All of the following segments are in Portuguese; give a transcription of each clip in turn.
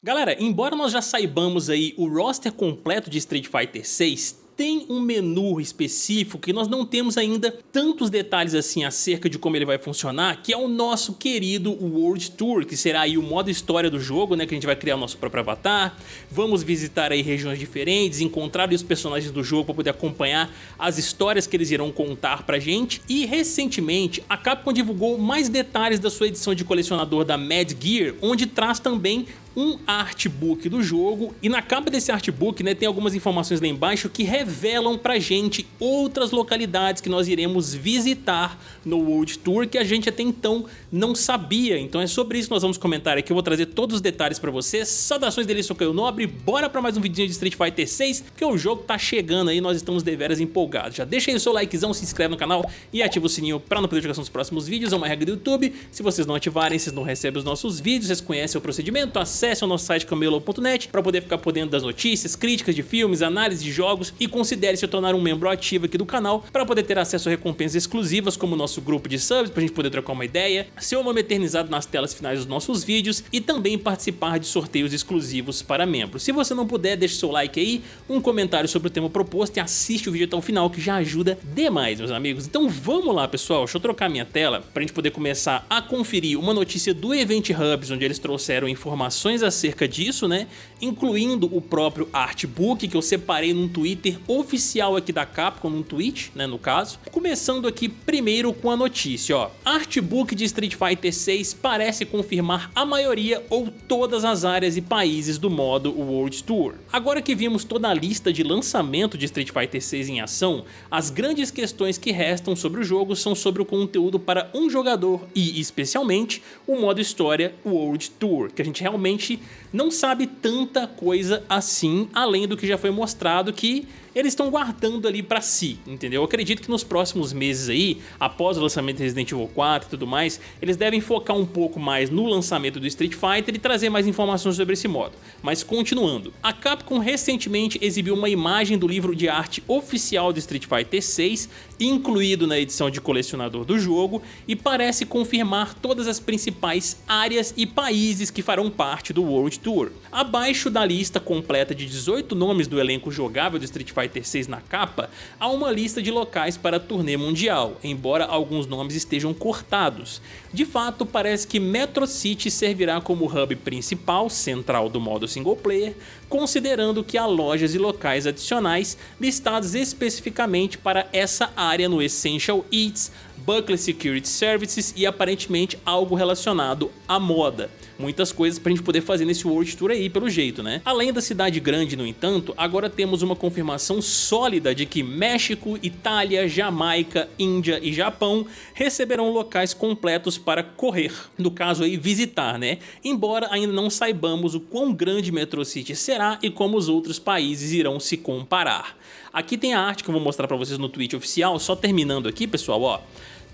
Galera, embora nós já saibamos aí o roster completo de Street Fighter 6, tem um menu específico que nós não temos ainda tantos detalhes assim acerca de como ele vai funcionar, que é o nosso querido World Tour, que será aí o modo história do jogo, né, que a gente vai criar o nosso próprio avatar, vamos visitar aí regiões diferentes, encontrar os personagens do jogo para poder acompanhar as histórias que eles irão contar pra gente, e recentemente a Capcom divulgou mais detalhes da sua edição de colecionador da Mad Gear, onde traz também um artbook do jogo e na capa desse artbook né, tem algumas informações lá embaixo que revelam pra gente outras localidades que nós iremos visitar no World Tour que a gente até então não sabia. Então é sobre isso que nós vamos comentar aqui, eu vou trazer todos os detalhes pra vocês. Saudações dele, sou Caio Nobre, bora pra mais um vídeo de Street Fighter 6, porque o jogo tá chegando aí nós estamos deveras empolgados. Já deixa aí o seu likezão, se inscreve no canal e ativa o sininho pra não perder notificação dos próximos vídeos, é uma regra do YouTube. Se vocês não ativarem, vocês não recebem os nossos vídeos, vocês conhecem o procedimento, acesse acesse ao nosso site camelo.net para poder ficar por dentro das notícias, críticas de filmes, análise de jogos e considere se tornar um membro ativo aqui do canal para poder ter acesso a recompensas exclusivas como o nosso grupo de subs para a gente poder trocar uma ideia, seu nome eternizado nas telas finais dos nossos vídeos e também participar de sorteios exclusivos para membros. Se você não puder, deixe seu like aí, um comentário sobre o tema proposto e assiste o vídeo até o final que já ajuda demais, meus amigos. Então vamos lá, pessoal, deixa eu trocar minha tela para a gente poder começar a conferir uma notícia do Event Hubs, onde eles trouxeram informações informações acerca disso, né? Incluindo o próprio artbook que eu separei num Twitter oficial aqui da Capcom, num tweet, né, no caso. Começando aqui primeiro com a notícia, ó. Artbook de Street Fighter 6 parece confirmar a maioria ou todas as áreas e países do modo World Tour. Agora que vimos toda a lista de lançamento de Street Fighter 6 em ação, as grandes questões que restam sobre o jogo são sobre o conteúdo para um jogador e, especialmente, o modo história World Tour, que a gente realmente gente não sabe tanta coisa assim, além do que já foi mostrado que eles estão guardando ali pra si, entendeu? Eu acredito que nos próximos meses aí, após o lançamento de Resident Evil 4 e tudo mais, eles devem focar um pouco mais no lançamento do Street Fighter e trazer mais informações sobre esse modo. Mas continuando, a Capcom recentemente exibiu uma imagem do livro de arte oficial de Street Fighter 6, incluído na edição de colecionador do jogo, e parece confirmar todas as principais áreas e países que farão parte do World Tour. Abaixo da lista completa de 18 nomes do elenco jogável de Street Fighter Fighter 6 na capa, há uma lista de locais para a turnê mundial, embora alguns nomes estejam cortados. De fato, parece que Metro City servirá como hub principal, central do modo single player, considerando que há lojas e locais adicionais listados especificamente para essa área no Essential Eats, Buckley Security Services e aparentemente algo relacionado à moda. Muitas coisas para a gente poder fazer nesse World Tour aí, pelo jeito, né? Além da cidade grande, no entanto, agora temos uma confirmação sólida de que México, Itália, Jamaica, Índia e Japão receberão locais completos para correr, no caso aí visitar, né? Embora ainda não saibamos o quão grande Metro City será e como os outros países irão se comparar. Aqui tem a arte que eu vou mostrar para vocês no tweet oficial, só terminando aqui, pessoal, ó.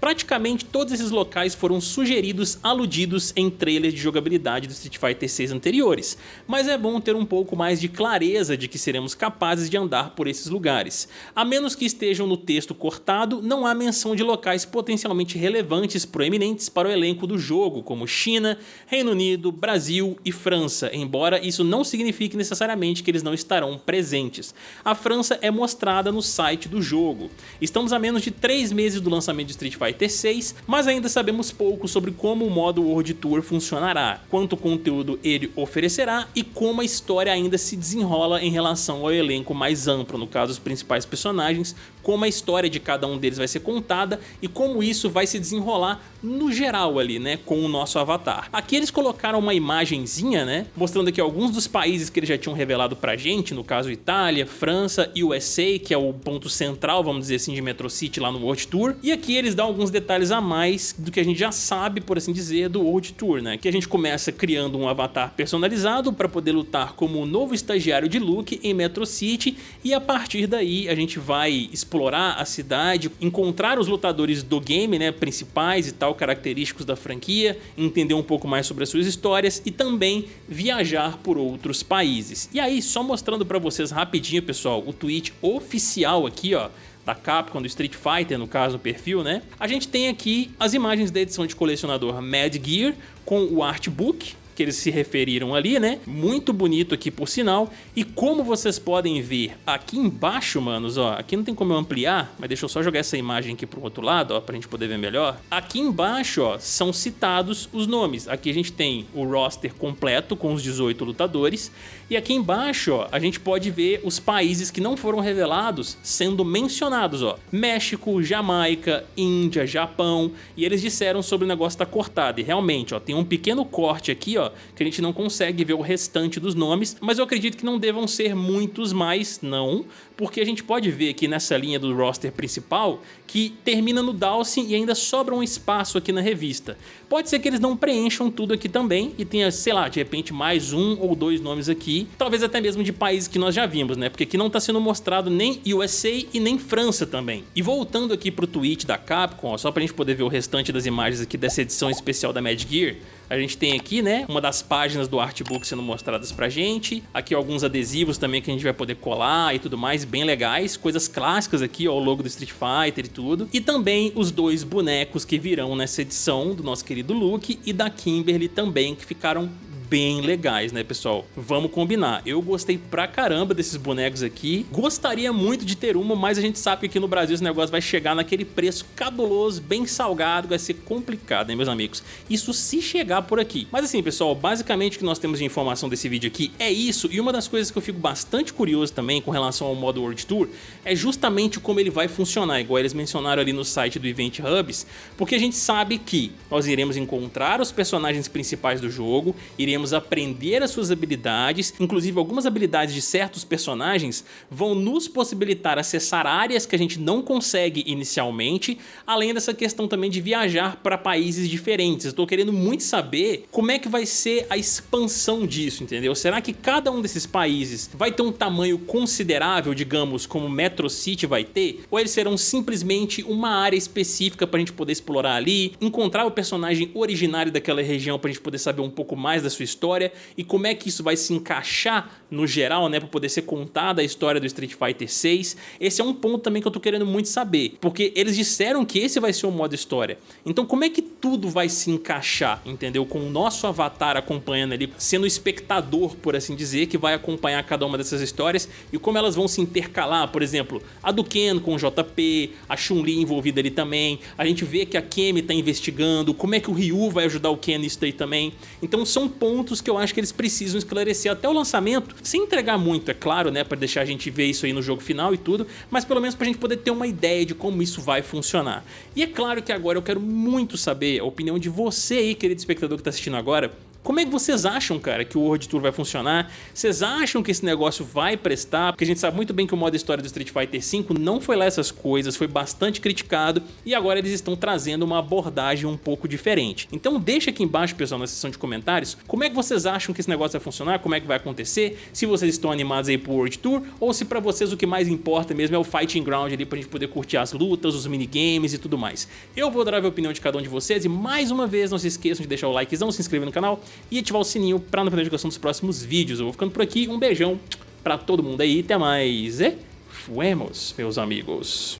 Praticamente todos esses locais foram sugeridos aludidos em trailers de jogabilidade do Street Fighter 6 anteriores, mas é bom ter um pouco mais de clareza de que seremos capazes de andar por esses lugares. A menos que estejam no texto cortado, não há menção de locais potencialmente relevantes proeminentes para o elenco do jogo, como China, Reino Unido, Brasil e França, embora isso não signifique necessariamente que eles não estarão presentes. A França é mostrada no site do jogo. Estamos a menos de 3 meses do lançamento de Street Fighter Fighter 6, mas ainda sabemos pouco sobre como o modo World Tour funcionará, quanto conteúdo ele oferecerá e como a história ainda se desenrola em relação ao elenco mais amplo, no caso os principais personagens, como a história de cada um deles vai ser contada e como isso vai se desenrolar no geral ali, né, com o nosso avatar. Aqui eles colocaram uma imagenzinha, né, mostrando aqui alguns dos países que eles já tinham revelado pra gente, no caso Itália, França e USA, que é o ponto central, vamos dizer assim, de Metro City lá no World Tour. E aqui eles dão alguns detalhes a mais do que a gente já sabe, por assim dizer, do World Tour, né, que a gente começa criando um avatar personalizado para poder lutar como o novo estagiário de Luke em Metro City e a partir daí a gente vai explorar a cidade, encontrar os lutadores do game, né, principais e tal, característicos da franquia, entender um pouco mais sobre as suas histórias e também viajar por outros países. E aí, só mostrando para vocês rapidinho, pessoal, o tweet oficial aqui, ó, da Capcom, do Street Fighter, no caso, no perfil, né? A gente tem aqui as imagens da edição de colecionador Mad Gear com o artbook, que eles se referiram ali, né? Muito bonito aqui por sinal. E como vocês podem ver aqui embaixo, manos, ó, aqui não tem como eu ampliar, mas deixa eu só jogar essa imagem aqui pro outro lado, ó, pra gente poder ver melhor. Aqui embaixo, ó, são citados os nomes. Aqui a gente tem o roster completo com os 18 lutadores. E aqui embaixo, ó, a gente pode ver os países que não foram revelados sendo mencionados, ó. México, Jamaica, Índia, Japão. E eles disseram sobre o negócio estar tá cortado. E realmente, ó, tem um pequeno corte aqui, ó, que a gente não consegue ver o restante dos nomes, mas eu acredito que não devam ser muitos mais, não, porque a gente pode ver aqui nessa linha do roster principal que termina no Dawson e ainda sobra um espaço aqui na revista. Pode ser que eles não preencham tudo aqui também e tenha, sei lá, de repente mais um ou dois nomes aqui, talvez até mesmo de países que nós já vimos, né? Porque aqui não está sendo mostrado nem USA e nem França também. E voltando aqui pro tweet da Capcom, ó, só pra gente poder ver o restante das imagens aqui dessa edição especial da Mad Gear, a gente tem aqui, né, uma das páginas do artbook sendo mostradas pra gente. Aqui alguns adesivos também que a gente vai poder colar e tudo mais, bem legais. Coisas clássicas aqui, ó, o logo do Street Fighter e tudo. E também os dois bonecos que virão nessa edição do nosso querido Luke e da Kimberly também, que ficaram bem legais, né, pessoal? Vamos combinar. Eu gostei pra caramba desses bonecos aqui. Gostaria muito de ter uma, mas a gente sabe que aqui no Brasil esse negócio vai chegar naquele preço cabuloso, bem salgado, vai ser complicado, né, meus amigos? Isso se chegar por aqui. Mas assim, pessoal, basicamente o que nós temos de informação desse vídeo aqui é isso. E uma das coisas que eu fico bastante curioso também com relação ao modo World Tour é justamente como ele vai funcionar, igual eles mencionaram ali no site do Event Hubs, porque a gente sabe que nós iremos encontrar os personagens principais do jogo, iremos iremos aprender as suas habilidades, inclusive algumas habilidades de certos personagens vão nos possibilitar acessar áreas que a gente não consegue inicialmente, além dessa questão também de viajar para países diferentes. Estou querendo muito saber como é que vai ser a expansão disso, entendeu? Será que cada um desses países vai ter um tamanho considerável, digamos, como Metro City vai ter? Ou eles serão simplesmente uma área específica para a gente poder explorar ali, encontrar o personagem originário daquela região para a gente poder saber um pouco mais da sua sua história e como é que isso vai se encaixar no geral, né, para poder ser contada a história do Street Fighter 6. Esse é um ponto também que eu tô querendo muito saber, porque eles disseram que esse vai ser o modo história. Então como é que tudo vai se encaixar, entendeu? Com o nosso avatar acompanhando ali, sendo espectador, por assim dizer, que vai acompanhar cada uma dessas histórias e como elas vão se intercalar, por exemplo, a do Ken com o JP, a Chun-Li envolvida ali também, a gente vê que a Kemi tá investigando, como é que o Ryu vai ajudar o Ken nisso daí também. Então são pontos pontos que eu acho que eles precisam esclarecer até o lançamento, sem entregar muito, é claro, né, para deixar a gente ver isso aí no jogo final e tudo, mas pelo menos pra gente poder ter uma ideia de como isso vai funcionar. E é claro que agora eu quero muito saber a opinião de você aí, querido espectador que tá assistindo agora, como é que vocês acham, cara, que o World Tour vai funcionar? Vocês acham que esse negócio vai prestar? Porque a gente sabe muito bem que o modo história do Street Fighter V não foi lá essas coisas, foi bastante criticado e agora eles estão trazendo uma abordagem um pouco diferente. Então deixa aqui embaixo, pessoal, na seção de comentários, como é que vocês acham que esse negócio vai funcionar, como é que vai acontecer, se vocês estão animados aí pro World Tour ou se pra vocês o que mais importa mesmo é o Fighting Ground ali pra gente poder curtir as lutas, os minigames e tudo mais. Eu vou dar a opinião de cada um de vocês e mais uma vez não se esqueçam de deixar o likezão, se inscrever no canal e ativar o sininho para não perder a notificação dos próximos vídeos. Eu vou ficando por aqui, um beijão para todo mundo aí, até mais e fuemos, meus amigos.